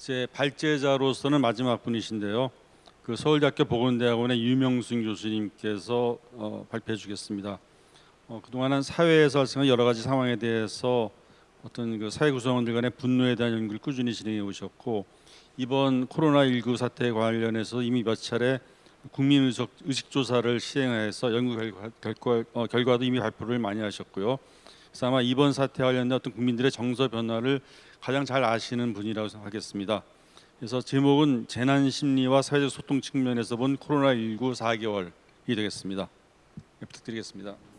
제 발제자로서는 마지막 분이신데요. 그 서울대학교 보건대학원의 유명순 교수님께서 어, 발표해 주겠습니다. 어, 그동안은 사회에서 발생한 여러 가지 상황에 대해서 어떤 그 사회 구성원들 간의 분노에 대한 연구를 꾸준히 진행해 오셨고 이번 코로나19 사태 관련해서 이미 몇 차례 국민 의식, 의식 조사를 시행해서 연구 결과, 결과 어, 결과도 이미 발표를 많이 하셨고요. 그래서 아마 이번 사태 관련된 어떤 국민들의 정서 변화를 가장 잘 아시는 분이라고 생각하겠습니다. 그래서 제목은 재난 심리와 사회적 소통 측면에서 본 코로나 19 4개월이 되겠습니다. 네, 부탁드리겠습니다.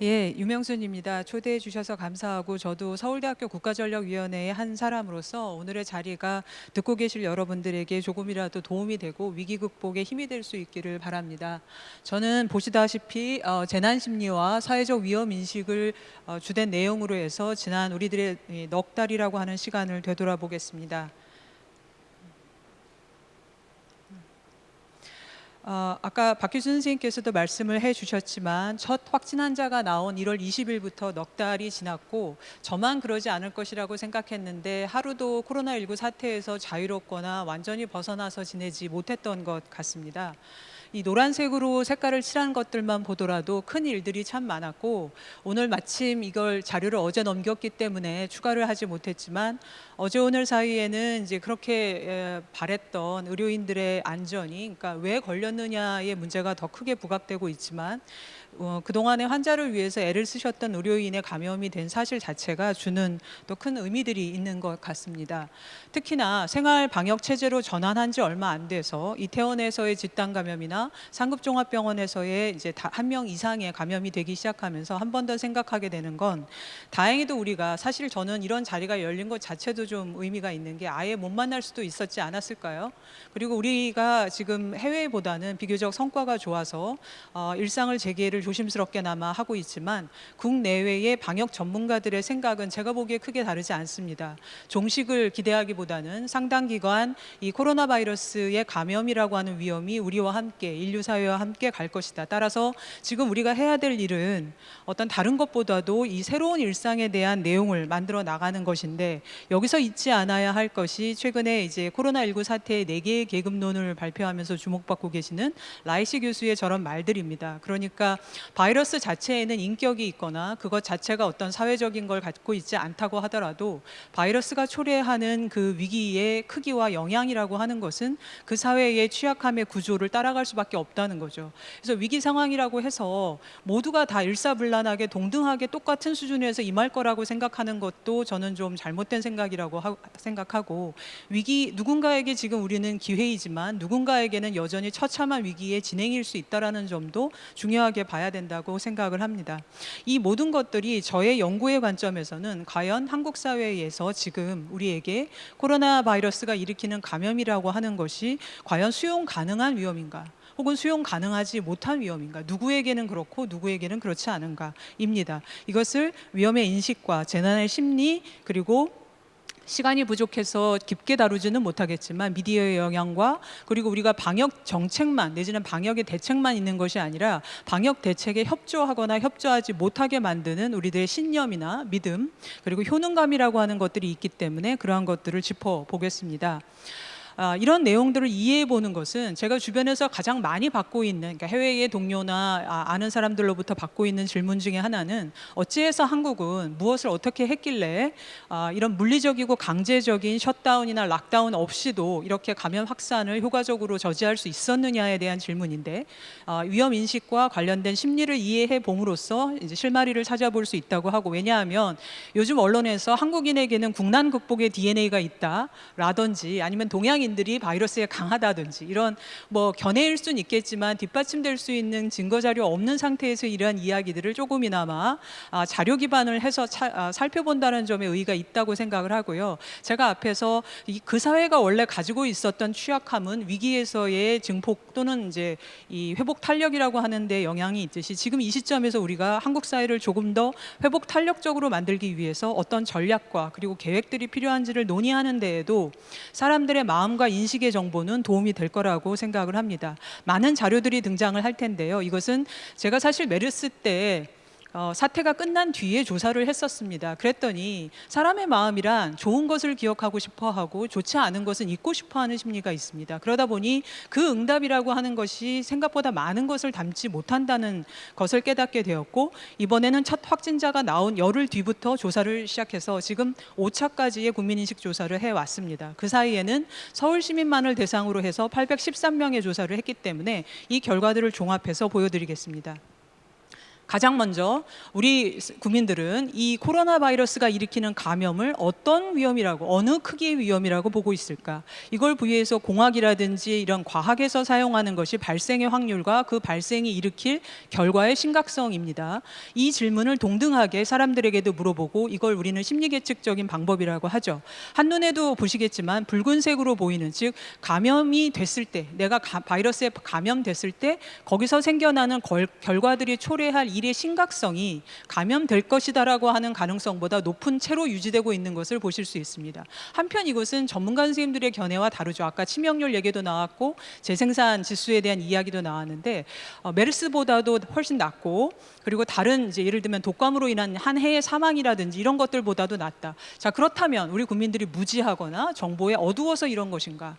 예, 유명순입니다. 초대해 주셔서 감사하고 저도 서울대학교 국가전력위원회의 한 사람으로서 오늘의 자리가 듣고 계실 여러분들에게 조금이라도 도움이 되고 위기 극복에 힘이 될 수 있기를 바랍니다. 저는 보시다시피 어, 재난 심리와 사회적 위험 인식을 어, 주된 내용으로 해서 지난 우리들의 이넉 달이라고 하는 시간을 되돌아보겠습니다. 어, 아까 박규준 선생님께서도 말씀을 해주셨지만 첫 확진 환자가 나온 1월 20일부터 넉 달이 지났고 저만 그러지 않을 것이라고 생각했는데 하루도 코로나19 사태에서 자유롭거나 완전히 벗어나서 지내지 못했던 것 같습니다. 이 노란색으로 색깔을 칠한 것들만 보더라도 큰 일들이 참 많았고 오늘 마침 이걸 자료를 어제 넘겼기 때문에 추가를 하지 못했지만 어제 오늘 사이에는 이제 그렇게 바랬던 의료인들의 안전이 그러니까 왜 걸렸느냐의 문제가 더 크게 부각되고 있지만 어, 그동안의 환자를 위해서 애를 쓰셨던 의료인의 감염이 된 사실 자체가 주는 또 큰 의미들이 있는 것 같습니다. 특히나 생활 방역 체제로 전환한 지 얼마 안 돼서 이태원에서의 집단 감염이나 상급종합병원에서의 이제 한 명 이상의 감염이 되기 시작하면서 한 번 더 생각하게 되는 건 다행히도 우리가 사실 저는 이런 자리가 열린 것 자체도 좀 의미가 있는 게 아예 못 만날 수도 있었지 않았을까요? 그리고 우리가 지금 해외보다는 비교적 성과가 좋아서 어, 일상을 재개를 조심스럽게나마 하고 있지만 국내외의 방역 전문가들의 생각은 제가 보기에 크게 다르지 않습니다. 종식을 기대하기보다는 상당 기간 이 코로나 바이러스의 감염이라고 하는 위험이 우리와 함께 인류 사회와 함께 갈 것이다. 따라서 지금 우리가 해야 될 일은 어떤 다른 것보다도 이 새로운 일상에 대한 내용을 만들어 나가는 것인데 여기서 잊지 않아야 할 것이 최근에 이제 코로나19 사태의 네 개의 계급론을 발표하면서 주목받고 계시는 라이시 교수의 저런 말들입니다. 그러니까 바이러스 자체에는 인격이 있거나 그것 자체가 어떤 사회적인 걸 갖고 있지 않다고 하더라도 바이러스가 초래하는 그 위기의 크기와 영향이라고 하는 것은 그 사회의 취약함의 구조를 따라갈 수밖에 없다는 거죠. 그래서 위기 상황이라고 해서 모두가 다 일사불란하게 동등하게 똑같은 수준에서 임할 거라고 생각하는 것도 저는 좀 잘못된 생각이라고 하, 생각하고 위기 누군가에게 지금 우리는 기회이지만 누군가에게는 여전히 처참한 위기의 진행일 수 있다라는 점도 중요하게 봐야 봐야 된다고 생각을 합니다. 이 모든 것들이 저의 연구의 관점에서는 과연 한국 사회에서 지금 우리에게 코로나 바이러스가 일으키는 감염이라고 하는 것이 과연 수용 가능한 위험인가? 혹은 수용 가능하지 못한 위험인가? 누구에게는 그렇고 누구에게는 그렇지 않은가입니다. 이것을 위험의 인식과 재난의 심리 그리고 시간이 부족해서 깊게 다루지는 못하겠지만 미디어의 영향과 그리고 우리가 방역 정책만 내지는 방역의 대책만 있는 것이 아니라 방역 대책에 협조하거나 협조하지 못하게 만드는 우리들의 신념이나 믿음 그리고 효능감이라고 하는 것들이 있기 때문에 그러한 것들을 짚어보겠습니다. 아, 이런 내용들을 이해해 보는 것은 제가 주변에서 가장 많이 받고 있는 그러니까 해외의 동료나 아, 는 사람들로부터 받고 있는 질문 중에 하나는 어찌해서 한국은 무엇을 어떻게 했길래 아, 이런 물리적이고 강제적인 shutdown이나 lockdown 없이도 이렇게 감염 확산을 효과적으로 저지할 수 있었느냐에 대한 질문인데 아, 위험 인식과 관련된 심리를 이해해 봄으로써 이제 실마리를 찾아볼 수 있다고 하고 왜냐하면 요즘 언론에서 한국인에게는 국난 극복의 DNA가 있다라든지 아니면 동양인 인들이 바이러스에 강하다든지 이런 뭐 견해일 수는 있겠지만 뒷받침될 수 있는 증거 자료 없는 상태에서 이러한 이야기들을 조금이나마 아, 자료 기반을 해서 차, 아, 살펴본다는 점에 의의가 있다고 생각을 하고요. 제가 앞에서 이, 그 사회가 원래 가지고 있었던 취약함은 위기에서의 증폭 또는 이제 이 회복 탄력이라고 하는데 영향이 있듯이 지금 이 시점에서 우리가 한국 사회를 조금 더 회복 탄력적으로 만들기 위해서 어떤 전략과 그리고 계획들이 필요한지를 논의하는 데에도 사람들의 마음 감염과 인식의 정보는 도움이 될 거라고 생각을 합니다. 많은 자료들이 등장을 할 텐데요. 이것은 제가 사실 메르스 때 어, 사태가 끝난 뒤에 조사를 했었습니다. 그랬더니 사람의 마음이란 좋은 것을 기억하고 싶어 하고 좋지 않은 것은 잊고 싶어 하는 심리가 있습니다. 그러다 보니 그 응답이라고 하는 것이 생각보다 많은 것을 담지 못한다는 것을 깨닫게 되었고 이번에는 첫 확진자가 나온 열흘 뒤부터 조사를 시작해서 지금 5차까지의 국민인식 조사를 해왔습니다. 그 사이에는 서울 시민만을 대상으로 해서 813명의 조사를 했기 때문에 이 결과들을 종합해서 보여드리겠습니다. 가장 먼저 우리 국민들은 이 코로나 바이러스가 일으키는 감염을 어떤 위험이라고 어느 크기의 위험이라고 보고 있을까? 이걸 부위해서 공학이라든지 이런 과학에서 사용하는 것이 발생의 확률과 그 발생이 일으킬 결과의 심각성입니다. 이 질문을 동등하게 사람들에게도 물어보고 이걸 우리는 심리 계측적인 방법이라고 하죠. 한눈에도 보시겠지만 붉은색으로 보이는 즉 감염이 됐을 때 내가 가- 바이러스에 감염됐을 때 거기서 생겨나는 걸- 결과들이 초래할 일의 심각성이 감염될 것이다라고 하는 가능성보다 높은 채로 유지되고 있는 것을 보실 수 있습니다. 한편 이것은 전문가 선생님들의 견해와 다르죠. 아까 치명률 얘기도 나왔고 재생산 지수에 대한 이야기도 나왔는데 어, 메르스보다도 훨씬 낮고 그리고 다른 이제 예를 들면 독감으로 인한 한 해의 사망이라든지 이런 것들보다도 낮다. 자 그렇다면 우리 국민들이 무지하거나 정보에 어두워서 이런 것인가?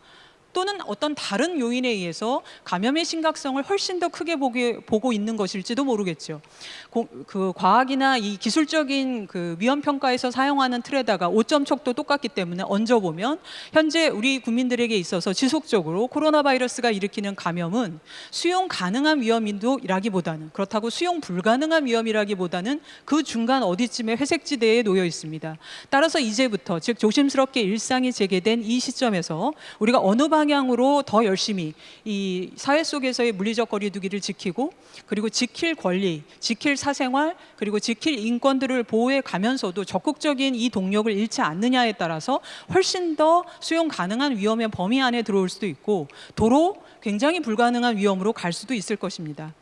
또는 어떤 다른 요인에 의해서 감염의 심각성을 훨씬 더 크게 보게, 보고 있는 것일지도 모르겠죠. 고- 그 과학이나 이 기술적인 그 위험 평가에서 사용하는 틀에다가 5점 척도 똑같기 때문에 얹어 보면 현재 우리 국민들에게 있어서 지속적으로 코로나 바이러스가 일으키는 감염은 수용 가능한 위험인도라기보다는 그렇다고 수용 불가능한 위험이라기보다는 그 중간 어디쯤에 회색지대에 놓여 있습니다. 따라서 이제부터 즉 조심스럽게 일상이 재개된 이 시점에서 우리가 어느 방 향으로 더 열심히 이 사회 속에서의 물리적 거리두기를 지키고 그리고 지킬 권리, 지킬 사생활, 그리고 지킬 인권들을 보호해 가면서도 적극적인 이 동력을 잃지 않느냐에 따라서 훨씬 더 수용 가능한 위험의 범위 안에 들어올 수도 있고 도로 굉장히 불가능한 위험으로 갈 수도 있을 것입니다.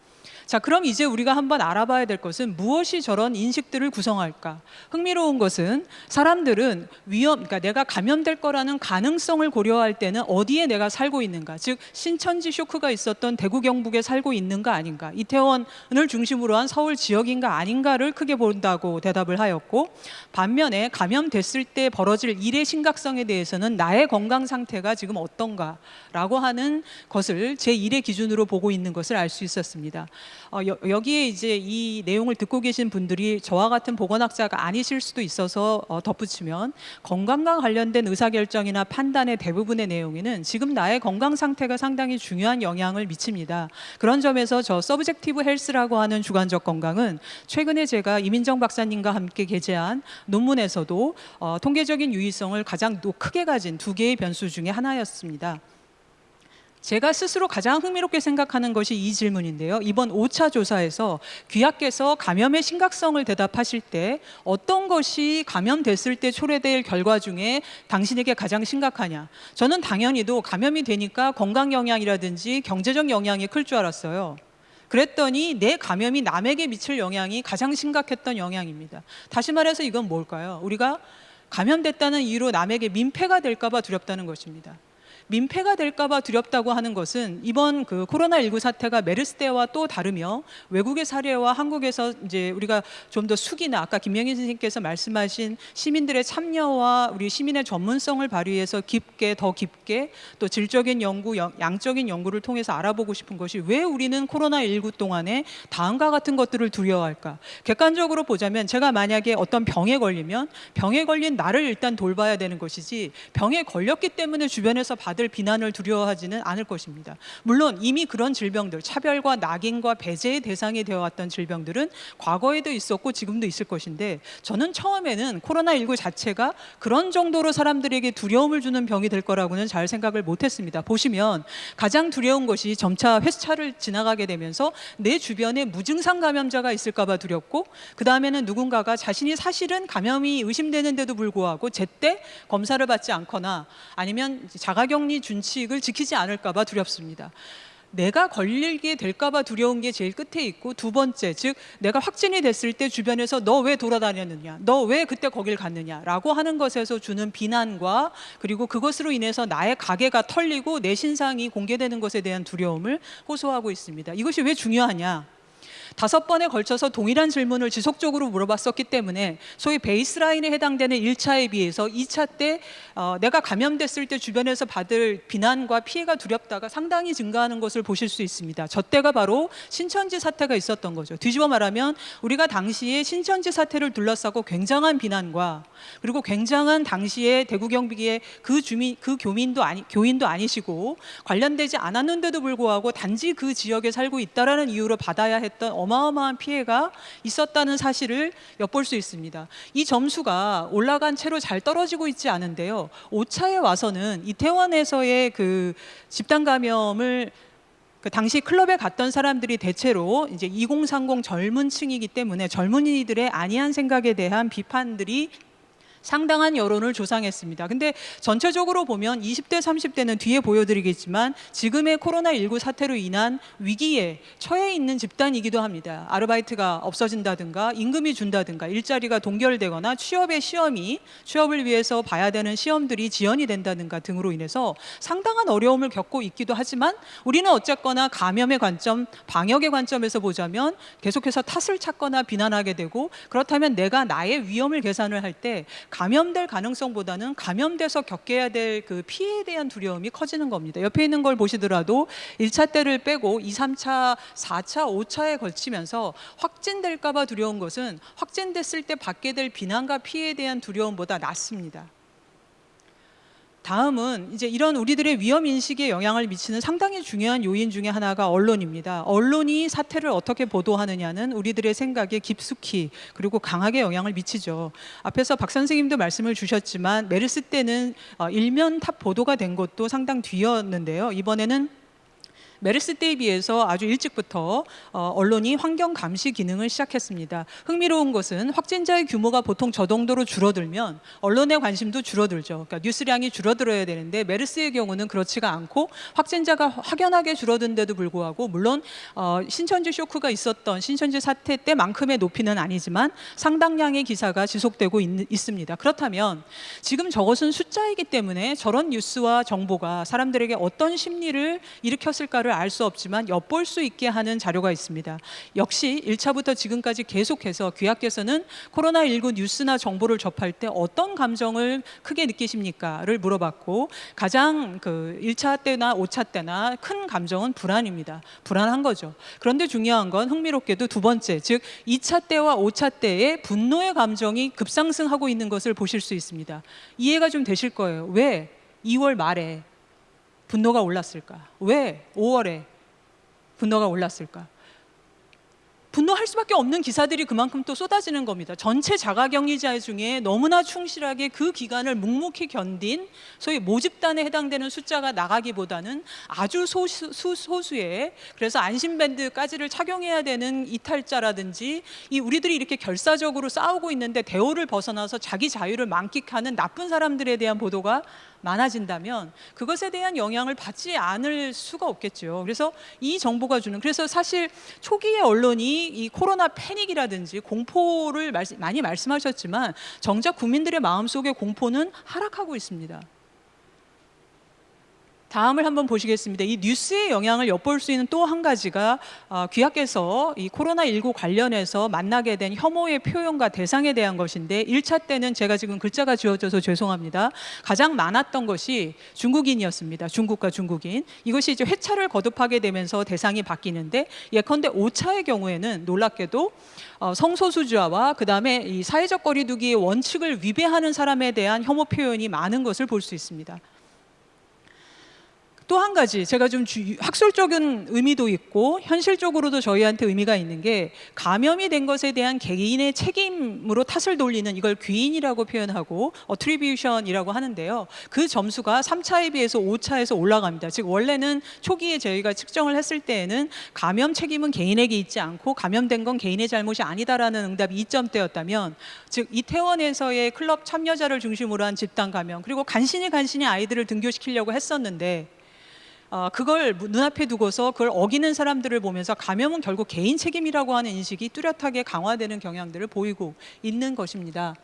자, 그럼 이제 우리가 한번 알아봐야 될 것은 무엇이 저런 인식들을 구성할까? 흥미로운 것은 사람들은 위험, 그러니까 내가 감염될 거라는 가능성을 고려할 때는 어디에 내가 살고 있는가? 즉, 신천지 쇼크가 있었던 대구 경북에 살고 있는가 아닌가? 이태원을 중심으로 한 서울 지역인가 아닌가를 크게 본다고 대답을 하였고, 반면에 감염됐을 때 벌어질 일의 심각성에 대해서는 나의 건강 상태가 지금 어떤가라고 하는 것을 제 일의 기준으로 보고 있는 것을 알 수 있었습니다. 어, 여, 여기에 이제 이 내용을 듣고 계신 분들이 저와 같은 보건학자가 아니실 수도 있어서 어, 덧붙이면 건강과 관련된 의사결정이나 판단의 대부분의 내용에는 지금 나의 건강 상태가 상당히 중요한 영향을 미칩니다. 그런 점에서 저 subjective health라고 하는 주관적 건강은 최근에 제가 이민정 박사님과 함께 게재한 논문에서도 어, 통계적인 유의성을 가장 노- 크게 가진 두 개의 변수 중에 하나였습니다. 제가 스스로 가장 흥미롭게 생각하는 것이 이 질문인데요. 이번 5차 조사에서 귀하께서 감염의 심각성을 대답하실 때 어떤 것이 감염됐을 때 초래될 결과 중에 당신에게 가장 심각하냐? 저는 당연히도 감염이 되니까 건강 영향이라든지 경제적 영향이 클 줄 알았어요. 그랬더니 내 감염이 남에게 미칠 영향이 가장 심각했던 영향입니다. 다시 말해서 이건 뭘까요? 우리가 감염됐다는 이유로 남에게 민폐가 될까 봐 두렵다는 것입니다. 민폐가 될까봐 두렵다고 하는 것은 이번 그 코로나19 사태가 메르스 때와 또 다르며 외국의 사례와 한국에서 이제 우리가 좀 더 숙이나 아까 김명희 선생님께서 말씀하신 시민들의 참여와 우리 시민의 전문성을 발휘해서 깊게 더 깊게 또 질적인 연구, 영- 양적인 연구를 통해서 알아보고 싶은 것이 왜 우리는 코로나19 동안에 다음과 같은 것들을 두려워할까? 객관적으로 보자면 제가 만약에 어떤 병에 걸리면 병에 걸린 나를 일단 돌봐야 되는 것이지 병에 걸렸기 때문에 주변에서 받을 비난을 두려워하지는 않을 것입니다. 물론 이미 그런 질병들, 차별과 낙인과 배제의 대상이 되어 왔던 질병들은 과거에도 있었고 지금도 있을 것인데 저는 처음에는 코로나19 자체가 그런 정도로 사람들에게 두려움을 주는 병이 될 거라고는 잘 생각을 못 했습니다. 보시면 가장 두려운 것이 점차 회차를 지나가게 되면서 내 주변에 무증상 감염자가 있을까 봐 두렵고 그 다음에는 누군가가 자신이 사실은 감염이 의심되는데도 불구하고 제때 검사를 받지 않거나 아니면 자가격리 준칙을 지키지 않을까 봐 두렵습니다. 내가 걸리게 될까 봐 두려운 게 제일 끝에 있고 두 번째, 즉 내가 확진이 됐을 때 주변에서 너 왜 돌아다녔느냐, 너 왜 그때 거길 갔느냐라고 하는 것에서 주는 비난과 그리고 그것으로 인해서 나의 가게가 털리고 내 신상이 공개되는 것에 대한 두려움을 호소하고 있습니다. 이것이 왜 중요하냐? 다섯 번에 걸쳐서 동일한 질문을 지속적으로 물어봤었기 때문에 소위 베이스라인에 해당되는 1차에 비해서 2차 때 어, 내가 감염됐을 때 주변에서 받을 비난과 피해가 두렵다가 상당히 증가하는 것을 보실 수 있습니다. 저 때가 바로 신천지 사태가 있었던 거죠. 뒤집어 말하면 우리가 당시에 신천지 사태를 둘러싸고 굉장한 비난과 그리고 굉장한 당시에 대구 경비기의 그 주민 그 교민도 아니 교인도 아니시고 관련되지 않았는데도 불구하고 단지 그 지역에 살고 있다라는 이유로 받아야 했던 어마어마한 피해가 있었다는 사실을 엿볼 수 있습니다. 이 점수가 올라간 채로 잘 떨어지고 있지 않은데요. 5차에 와서는 이태원에서의 그 집단 감염을 그 당시 클럽에 갔던 사람들이 대체로 이제 2030 젊은 층이기 때문에 젊은이들의 안이한 생각에 대한 비판들이 상당한 여론을 조상했습니다. 근데 전체적으로 보면 20대, 30대는 뒤에 보여드리겠지만 지금의 코로나19 사태로 인한 위기에 처해 있는 집단이기도 합니다. 아르바이트가 없어진다든가 임금이 준다든가 일자리가 동결되거나 취업의 시험이 취업을 위해서 봐야 되는 시험들이 지연이 된다든가 등으로 인해서 상당한 어려움을 겪고 있기도 하지만 우리는 어쨌거나 감염의 관점, 방역의 관점에서 보자면 계속해서 탓을 찾거나 비난하게 되고 그렇다면 내가 나의 위험을 계산을 할때 감염될 가능성보다는 감염돼서 겪어야 될 그 피해에 대한 두려움이 커지는 겁니다. 옆에 있는 걸 보시더라도 1차 때를 빼고 2, 3차, 4차, 5차에 걸치면서 확진될까 봐 두려운 것은 확진됐을 때 받게 될 비난과 피해에 대한 두려움보다 낮습니다. 다음은 이제 이런 우리들의 위험 인식에 영향을 미치는 상당히 중요한 요인 중에 하나가 언론입니다. 언론이 사태를 어떻게 보도하느냐는 우리들의 생각에 깊숙이 그리고 강하게 영향을 미치죠. 앞에서 박 선생님도 말씀을 주셨지만 메르스 때는 어, 일면 탑 보도가 된 것도 상당 뒤였는데요. 이번에는 메르스 때에 비해서 아주 일찍부터 어, 언론이 환경 감시 기능을 시작했습니다. 흥미로운 것은 확진자의 규모가 보통 저 정도로 줄어들면 언론의 관심도 줄어들죠. 그러니까 뉴스량이 줄어들어야 되는데 메르스의 경우는 그렇지가 않고 확진자가 확연하게 줄어든데도 불구하고 물론 어, 신천지 쇼크가 있었던 신천지 사태 때만큼의 높이는 아니지만 상당량의 기사가 지속되고 있, 있습니다. 그렇다면 지금 저것은 숫자이기 때문에 저런 뉴스와 정보가 사람들에게 어떤 심리를 일으켰을까 를 알 수 없지만 엿볼 수 있게 하는 자료가 있습니다. 역시 1차부터 지금까지 계속해서 귀하께서는 코로나19 뉴스나 정보를 접할 때 어떤 감정을 크게 느끼십니까?를 물어봤고 가장 그 1차 때나 5차 때나 큰 감정은 불안입니다. 불안한 거죠. 그런데 중요한 건 흥미롭게도 두 번째, 즉 2차 때와 5차 때의 분노의 감정이 급상승하고 있는 것을 보실 수 있습니다. 이해가 좀 되실 거예요. 왜 2월 말에 분노가 올랐을까? 왜 5월에 분노가 올랐을까? 분노할 수밖에 없는 기사들이 그만큼 또 쏟아지는 겁니다. 전체 자가격리자 중에 너무나 충실하게 그 기간을 묵묵히 견딘 소위 모집단에 해당되는 숫자가 나가기보다는 아주 소수, 소수의 그래서 안심밴드까지를 착용해야 되는 이탈자라든지 이 우리들이 이렇게 결사적으로 싸우고 있는데 대오를 벗어나서 자기 자유를 만끽하는 나쁜 사람들에 대한 보도가 많아진다면 그것에 대한 영향을 받지 않을 수가 없겠죠. 그래서 이 정보가 주는 그래서 사실 초기의 언론이 이 코로나 패닉이라든지 공포를 말씀, 많이 말씀하셨지만 정작 국민들의 마음속에 공포는 하락하고 있습니다. 다음을 한번 보시겠습니다. 이 뉴스의 영향을 엿볼 수 있는 또 한 가지가 어, 귀하께서 이 코로나19 관련해서 만나게 된 혐오의 표현과 대상에 대한 것인데 1차 때는 제가 지금 글자가 지워져서 죄송합니다. 가장 많았던 것이 중국인이었습니다. 중국과 중국인. 이것이 이제 회차를 거듭하게 되면서 대상이 바뀌는데 예컨대 5차의 경우에는 놀랍게도 어, 성소수자와 그다음에 이 사회적 거리두기의 원칙을 위배하는 사람에 대한 혐오 표현이 많은 것을 볼 수 있습니다. 또 한 가지 제가 좀 주, 학술적인 의미도 있고 현실적으로도 저희한테 의미가 있는 게 감염이 된 것에 대한 개인의 책임으로 탓을 돌리는 이걸 귀인이라고 표현하고 어트리뷰션이라고 하는데요. 그 점수가 3차에 비해서 5차에서 올라갑니다. 즉 원래는 초기에 저희가 측정을 했을 때에는 감염 책임은 개인에게 있지 않고 감염된 건 개인의 잘못이 아니다라는 응답이 2점대였다면 즉 이태원에서의 클럽 참여자를 중심으로 한 집단 감염 그리고 간신히 간신히 아이들을 등교시키려고 했었는데 어, 그걸 무- 눈앞에 두고서 그걸 어기는 사람들을 보면서 감염은 결국 개인 책임이라고 하는 인식이 뚜렷하게 강화되는 경향들을 보이고 있는 것입니다.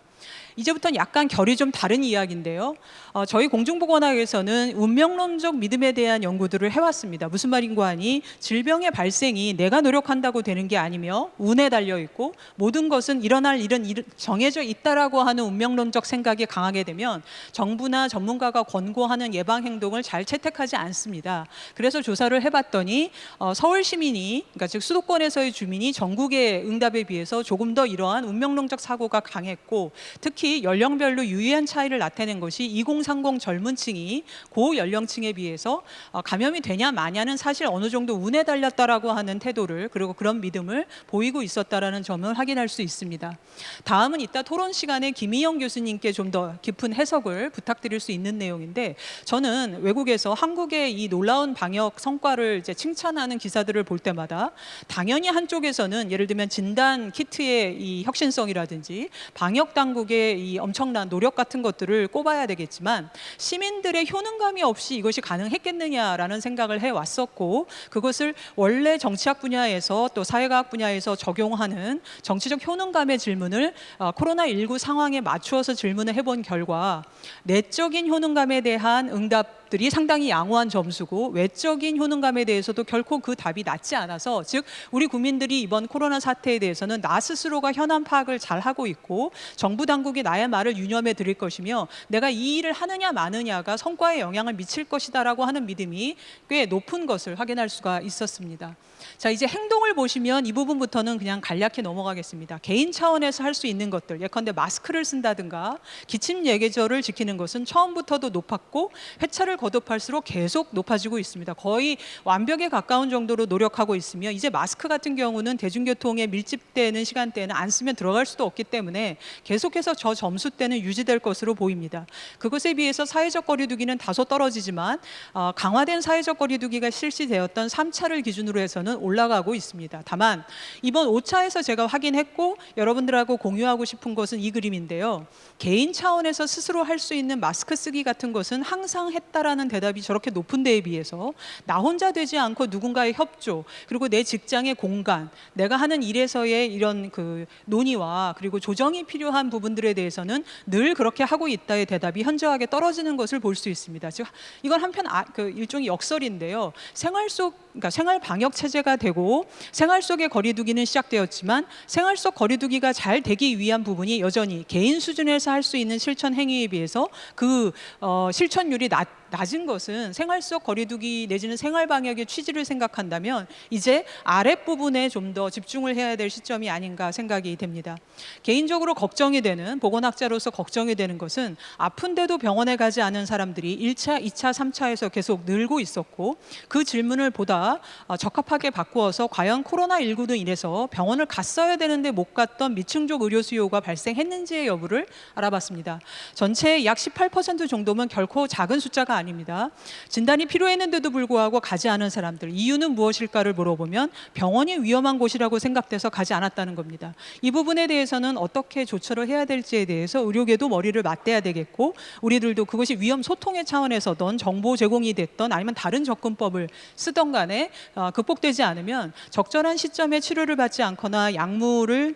이제부터는 약간 결이 좀 다른 이야기인데요. 어, 저희 공중보건학에서는 운명론적 믿음에 대한 연구들을 해왔습니다. 무슨 말인고 하니 질병의 발생이 내가 노력한다고 되는 게 아니며 운에 달려 있고 모든 것은 일어날 일은 일- 정해져 있다라고 하는 운명론적 생각이 강하게 되면 정부나 전문가가 권고하는 예방 행동을 잘 채택하지 않습니다. 그래서 조사를 해봤더니 어, 서울 시민이 그러니까 즉 수도권에서의 주민이 전국의 응답에 비해서 조금 더 이러한 운명론적 사고가 강했고 특히 연령별로 유의한 차이를 나타낸 것이 2030 젊은 층이 고 연령층에 비해서 어, 감염이 되냐 마냐는 사실 어느 정도 운에 달렸다라고 하는 태도를 그리고 그런 믿음을 보이고 있었다라는 점을 확인할 수 있습니다. 다음은 이따 토론 시간에 김희영 교수님께 좀 더 깊은 해석을 부탁드릴 수 있는 내용인데 저는 외국에서 한국의 이 놀라운 방역 성과를 이제 칭찬하는 기사들을 볼 때마다 당연히 한쪽에서는 예를 들면 진단 키트의 이 혁신성이라든지 방역 당 국의 이 엄청난 노력 같은 것들을 꼽아야 되겠지만 시민들의 효능감이 없이 이것이 가능했겠느냐라는 생각을 해 왔었고 그것을 원래 정치학 분야에서 또 사회과학 분야에서 적용하는 정치적 효능감의 질문을 어, 코로나 19 상황에 맞추어서 질문을 해본 결과 내적인 효능감에 대한 응답 들이 상당히 양호한 점수고 외적인 효능감에 대해서도 결코 그 답이 낮지 않아서 즉 우리 국민들이 이번 코로나 사태에 대해서는 나 스스로가 현안 파악을 잘 하고 있고 정부 당국이 나의 말을 유념해 드릴 것이며 내가 이 일을 하느냐 마느냐가 성과에 영향을 미칠 것이다라고 하는 믿음이 꽤 높은 것을 확인할 수가 있었습니다. 자 이제 행동을 보시면 이 부분부터는 그냥 간략히 넘어가겠습니다. 개인 차원에서 할 수 있는 것들 예컨대 마스크를 쓴다든가 기침 예계절을 지키는 것은 처음부터도 높았고 회차를 거듭할수록 계속 높아지고 있습니다. 거의 완벽에 가까운 정도로 노력하고 있으며 이제 마스크 같은 경우는 대중교통에 밀집되는 시간대에는 안 쓰면 들어갈 수도 없기 때문에 계속해서 저 점수대는 유지될 것으로 보입니다. 그것에 비해서 사회적 거리두기는 다소 떨어지지만 어, 강화된 사회적 거리두기가 실시되었던 3차를 기준으로 해서는 올라가고 있습니다. 다만 이번 5차에서 제가 확인했고 여러분들하고 공유하고 싶은 것은 이 그림인데요. 개인 차원에서 스스로 할 수 있는 마스크 쓰기 같은 것은 항상 했다라는 대답이 저렇게 높은 데에 비해서 나 혼자 되지 않고 누군가의 협조 그리고 내 직장의 공간 내가 하는 일에서의 이런 그 논의와 그리고 조정이 필요한 부분들에 대해서는 늘 그렇게 하고 있다의 대답이 현저하게 떨어지는 것을 볼 수 있습니다. 즉 이건 한편 아, 그 일종의 역설인데요. 생활 속 그러니까 생활 방역 체제 가 되고 생활 속의 거리두기는 시작되었지만 생활 속 거리두기가 잘 되기 위한 부분이 여전히 개인 수준에서 할 수 있는 실천 행위에 비해서 그 어, 실천율이 낮 낮은 것은 생활 속 거리두기 내지는 생활 방역의 취지를 생각한다면 이제 아랫 부분에 좀 더 집중을 해야 될 시점이 아닌가 생각이 됩니다. 개인적으로 걱정이 되는 보건학자로서 걱정이 되는 것은 아픈데도 병원에 가지 않은 사람들이 1차, 2차, 3차에서 계속 늘고 있었고 그 질문을 보다 어, 적합하게 바꾸어서 과연 코로나19로 인해서 병원을 갔어야 되는데 못 갔던 미층족 의료 수요가 발생했는지의 여부를 알아봤습니다. 전체의 약 18% 정도면 결코 작은 숫자가 아닙니다. 진단이 필요했는데도 불구하고 가지 않은 사람들 이유는 무엇일까를 물어보면 병원이 위험한 곳이라고 생각돼서 가지 않았다는 겁니다. 이 부분에 대해서는 어떻게 조처를 해야 될지에 대해서 의료계도 머리를 맞대야 되겠고 우리들도 그것이 위험 소통의 차원에서든 정보 제공이 됐던 아니면 다른 접근법을 쓰던 간에 어, 극복되지 않으면 적절한 시점에 치료를 받지 않거나 약물을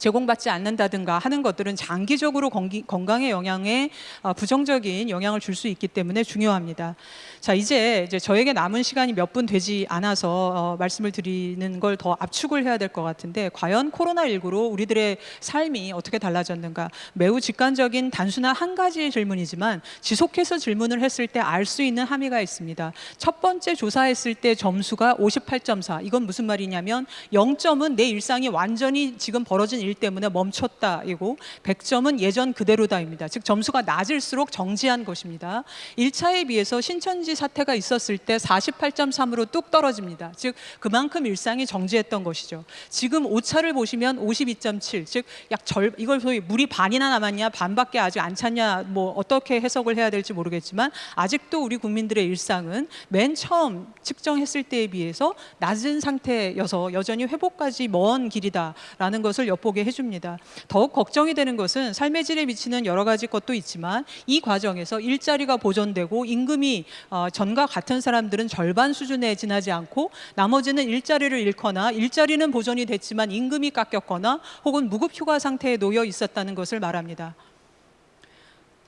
제공받지 않는다든가 하는 것들은 장기적으로 건강에 영향에 어, 부정적인 영향을 줄 수 있기 때문에 중요합니다. 자 이제 이제 저에게 남은 시간이 몇 분 되지 않아서 어, 말씀을 드리는 걸 더 압축을 해야 될 것 같은데 과연 코로나 19로 우리들의 삶이 어떻게 달라졌는가 매우 직관적인 단순한 한 가지의 질문이지만 지속해서 질문을 했을 때 알 수 있는 함의가 있습니다. 첫 번째 조사했을 때 점수가 58.4 이건 무슨 말이냐면 0점은 내 일상이 완전히 지금 벌어진 일 때문에 멈췄다이고 100점은 예전 그대로다입니다. 즉 점수가 낮을수록 정지한 것입니다. 1차에 비해서 신천지 사태가 있었을 때 48.3으로 뚝 떨어집니다. 즉 그만큼 일상이 정지했던 것이죠. 지금 5차를 보시면 52.7, 즉 약 절 이걸 소위 물이 반이나 남았냐, 반밖에 아직 안 찼냐, 뭐 어떻게 해석을 해야 될지 모르겠지만 아직도 우리 국민들의 일상은 맨 처음 측정했을 때에 비해서 낮은 상태여서 여전히 회복까지 먼 길이다라는 것을 엿보게 못하게 해줍니다. 더욱 걱정이 되는 것은 삶의 질에 미치는 여러 가지 것도 있지만 이 과정에서 일자리가 보존되고 임금이 어, 전과 같은 사람들은 절반 수준에 지나지 않고 나머지는 일자리를 잃거나 일자리는 보존이 됐지만 임금이 깎였거나 혹은 무급 휴가 상태에 놓여 있었다는 것을 말합니다.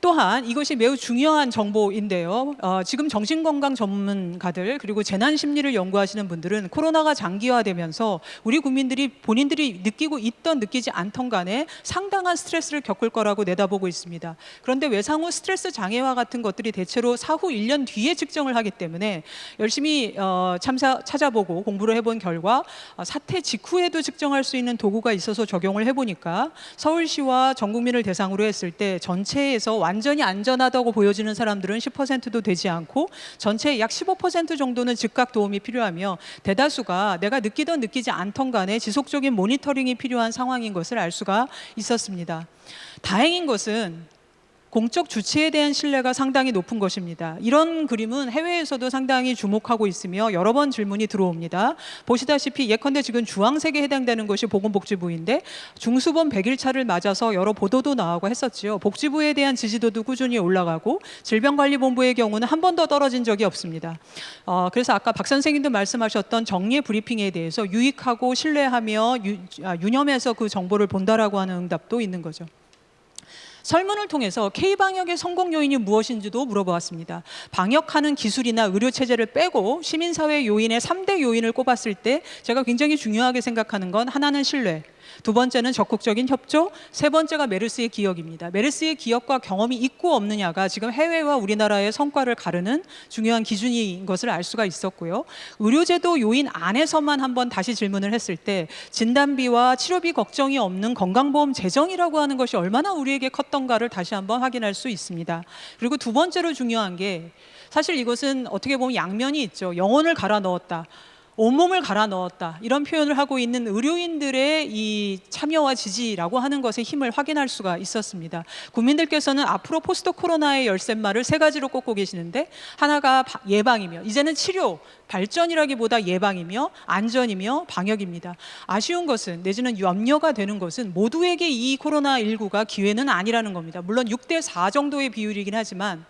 또한 이것이 매우 중요한 정보인데요. 어, 지금 정신건강 전문가들 그리고 재난 심리를 연구하시는 분들은 코로나가 장기화되면서 우리 국민들이 본인들이 느끼고 있던 느끼지 않던 간에 상당한 스트레스를 겪을 거라고 내다보고 있습니다. 그런데 외상 후 스트레스 장애와 같은 것들이 대체로 사후 1년 뒤에 측정을 하기 때문에 열심히 어, 참사 찾아보고 공부를 해본 결과 어, 사태 직후에도 측정할 수 있는 도구가 있어서 적용을 해보니까 서울시와 전 국민을 대상으로 했을 때 전체에서 완 전히 안전하다고 보여지는 사람들은 10%도 되지 않고 전체의 약 15% 정도는 즉각 도움이 필요하며 대다수가 내가 느끼던 느끼지 않던 간에 지속적인 모니터링이 필요한 상황인 것을 알 수가 있었습니다. 다행인 것은 공적 주체에 대한 신뢰가 상당히 높은 것입니다. 이런 그림은 해외에서도 상당히 주목하고 있으며 여러 번 질문이 들어옵니다. 보시다시피 예컨대 지금 주황색에 해당되는 것이 보건복지부인데 중수본 100일차를 맞아서 여러 보도도 나오고 했었지요. 복지부에 대한 지지도도 꾸준히 올라가고 질병관리본부의 경우는 한 번도 떨어진 적이 없습니다. 어, 그래서 아까 박 선생님도 말씀하셨던 정례 브리핑에 대해서 유익하고 신뢰하며 유, 아, 유념해서 그 정보를 본다라고 하는 응답도 있는 거죠. 설문을 통해서 K-방역의 성공 요인이 무엇인지도 물어보았습니다. 방역하는 기술이나 의료 체제를 빼고 시민사회 요인의 3대 요인을 꼽았을 때 제가 굉장히 중요하게 생각하는 건 하나는 신뢰, 두 번째는 적극적인 협조, 세 번째가 메르스의 기억입니다. 메르스의 기억과 경험이 있고 없느냐가 지금 해외와 우리나라의 성과를 가르는 중요한 기준인 것을 알 수가 있었고요. 의료제도 요인 안에서만 한번 다시 질문을 했을 때 진단비와 치료비 걱정이 없는 건강보험 재정이라고 하는 것이 얼마나 우리에게 컸던가를 다시 한번 확인할 수 있습니다. 그리고 두 번째로 중요한 게 사실 이것은 어떻게 보면 양면이 있죠. 영혼을 갈아 넣었다. 온몸을 갈아 넣었다 이런 표현을 하고 있는 의료인들의 이 참여와 지지라고 하는 것의 힘을 확인할 수가 있었습니다. 국민들께서는 앞으로 포스트 코로나의 열쇠말을 세 가지로 꼽고 계시는데 하나가 바- 예방이며 이제는 치료 발전이라기보다 예방이며 안전이며 방역입니다. 아쉬운 것은 내지는 염려가 되는 것은 모두에게 이 코로나 19가 기회는 아니라는 겁니다. 물론 6대 4 정도의 비율이긴 하지만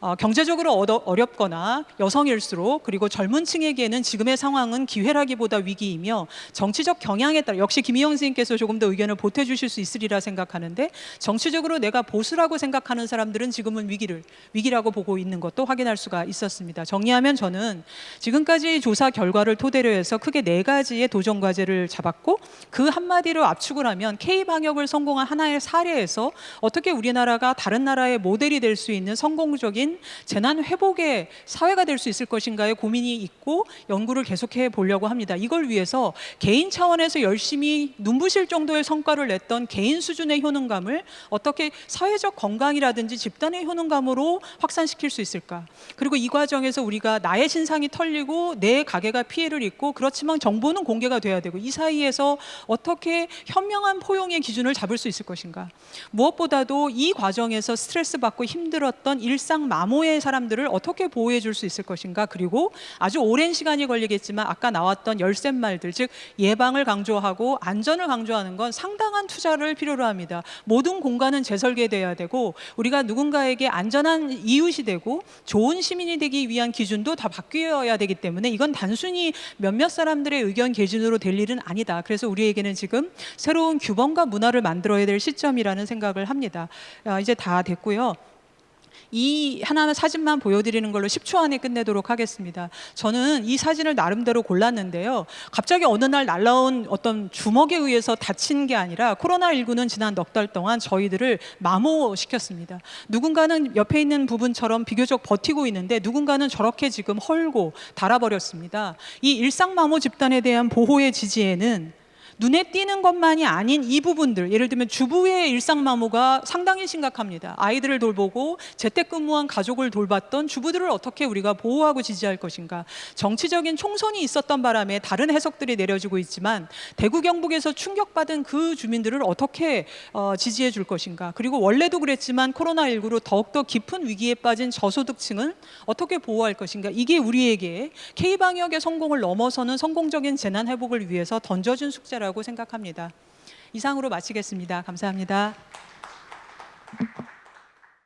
어, 경제적으로 어렵거나 여성일수록 그리고 젊은 층에게는 지금의 상황은 기회라기보다 위기이며 정치적 경향에 따라 역시 김희영 선생님께서 조금 더 의견을 보태주실 수 있으리라 생각하는데 정치적으로 내가 보수라고 생각하는 사람들은 지금은 위기를 위기라고 보고 있는 것도 확인할 수가 있었습니다. 정리하면 저는 지금 까지 조사 결과를 토대로 해서 크게 네 가지의 도전 과제를 잡았고 그 한마디로 압축을 하면 K 방역을 성공한 하나의 사례에서 어떻게 우리나라가 다른 나라의 모델이 될 수 있는 성공적인 재난 회복의 사회가 될 수 있을 것인가에 고민이 있고 연구를 계속해 보려고 합니다. 이걸 위해서 개인 차원에서 열심히 눈부실 정도의 성과를 냈던 개인 수준의 효능감을 어떻게 사회적 건강이라든지 집단의 효능감으로 확산시킬 수 있을까? 그리고 이 과정에서 우리가 나의 신상이 털리고 내 가게가 피해를 입고 그렇지만 정보는 공개가 돼야 되고 이 사이에서 어떻게 현명한 포용의 기준을 잡을 수 있을 것인가? 무엇보다도 이 과정에서 스트레스 받고 힘들었던 일상 마모의 사람들을 어떻게 보호해 줄 수 있을 것인가? 그리고 아주 오랜 시간이 걸리겠지만 아까 나왔던 열쇠 말들 즉 예방을 강조하고 안전을 강조하는 건 상당한 투자를 필요로 합니다. 모든 공간은 재설계돼야 되고 우리가 누군가에게 안전한 이웃이 되고 좋은 시민이 되기 위한 기준도 다 바뀌어야 되기 때문에 이건 단순히 몇몇 사람들의 의견 개진으로 될 일은 아니다. 그래서 우리에게는 지금 새로운 규범과 문화를 만들어야 될 시점이라는 생각을 합니다. 아, 이제 다 됐고요. 이 하나는 사진만 보여드리는 걸로 10초 안에 끝내도록 하겠습니다. 저는 이 사진을 나름대로 골랐는데요. 갑자기 어느 날 날라온 어떤 주먹에 의해서 다친 게 아니라 코로나19는 지난 넉 달 동안 저희들을 마모시켰습니다. 누군가는 옆에 있는 부분처럼 비교적 버티고 있는데 누군가는 저렇게 지금 헐고 달아버렸습니다. 이 일상 마모 집단에 대한 보호의 지지에는 눈에 띄는 것만이 아닌 이 부분들 예를 들면 주부의 일상 마모가 상당히 심각합니다. 아이들을 돌보고 재택근무한 가족을 돌봤던 주부들을 어떻게 우리가 보호하고 지지할 것인가. 정치적인 총선이 있었던 바람에 다른 해석들이 내려지고 있지만 대구 경북에서 충격받은 그 주민들을 어떻게 어, 지지해 줄 것인가. 그리고 원래도 그랬지만 코로나19로 더욱더 깊은 위기에 빠진 저소득층을 어떻게 보호할 것인가. 이게 우리에게 K 방역의 성공을 넘어서는 성공적인 재난 회복을 위해서 던져준 숙제 라고 생각합니다. 이상으로 마치겠습니다. 감사합니다.